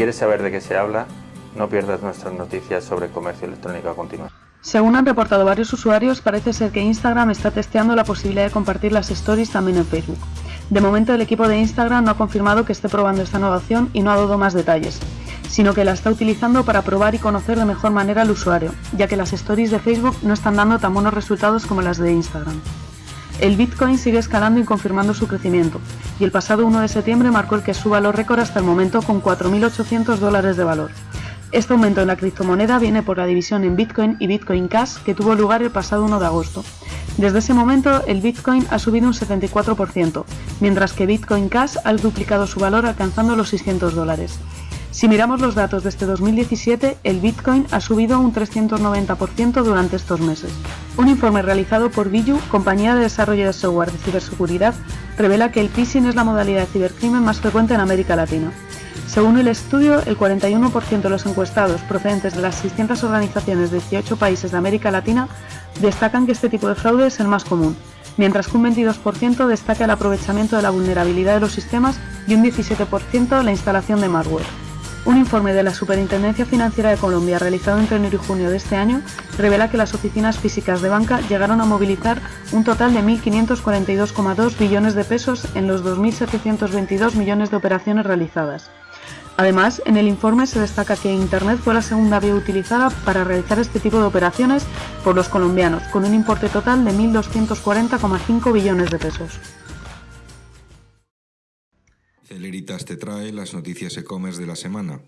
quieres saber de qué se habla, no pierdas nuestras noticias sobre comercio electrónico a continuación. Según han reportado varios usuarios, parece ser que Instagram está testeando la posibilidad de compartir las stories también en Facebook. De momento el equipo de Instagram no ha confirmado que esté probando esta nueva opción y no ha dado más detalles, sino que la está utilizando para probar y conocer de mejor manera al usuario, ya que las stories de Facebook no están dando tan buenos resultados como las de Instagram. El Bitcoin sigue escalando y confirmando su crecimiento, y el pasado 1 de septiembre marcó el que suba los récord hasta el momento con 4.800 dólares de valor. Este aumento en la criptomoneda viene por la división en Bitcoin y Bitcoin Cash que tuvo lugar el pasado 1 de agosto. Desde ese momento el Bitcoin ha subido un 74%, mientras que Bitcoin Cash ha duplicado su valor alcanzando los 600 dólares. Si miramos los datos de este 2017, el Bitcoin ha subido un 390% durante estos meses. Un informe realizado por Billu, compañía de desarrollo de software de ciberseguridad, revela que el phishing es la modalidad de cibercrimen más frecuente en América Latina. Según el estudio, el 41% de los encuestados procedentes de las 600 organizaciones de 18 países de América Latina destacan que este tipo de fraude es el más común, mientras que un 22% destaca el aprovechamiento de la vulnerabilidad de los sistemas y un 17% la instalación de malware. Un informe de la Superintendencia Financiera de Colombia realizado entre enero y junio de este año revela que las oficinas físicas de banca llegaron a movilizar un total de 1.542,2 billones de pesos en los 2.722 millones de operaciones realizadas. Además, en el informe se destaca que Internet fue la segunda vía utilizada para realizar este tipo de operaciones por los colombianos, con un importe total de 1.240,5 billones de pesos. Celeritas te trae las noticias e-commerce de la semana.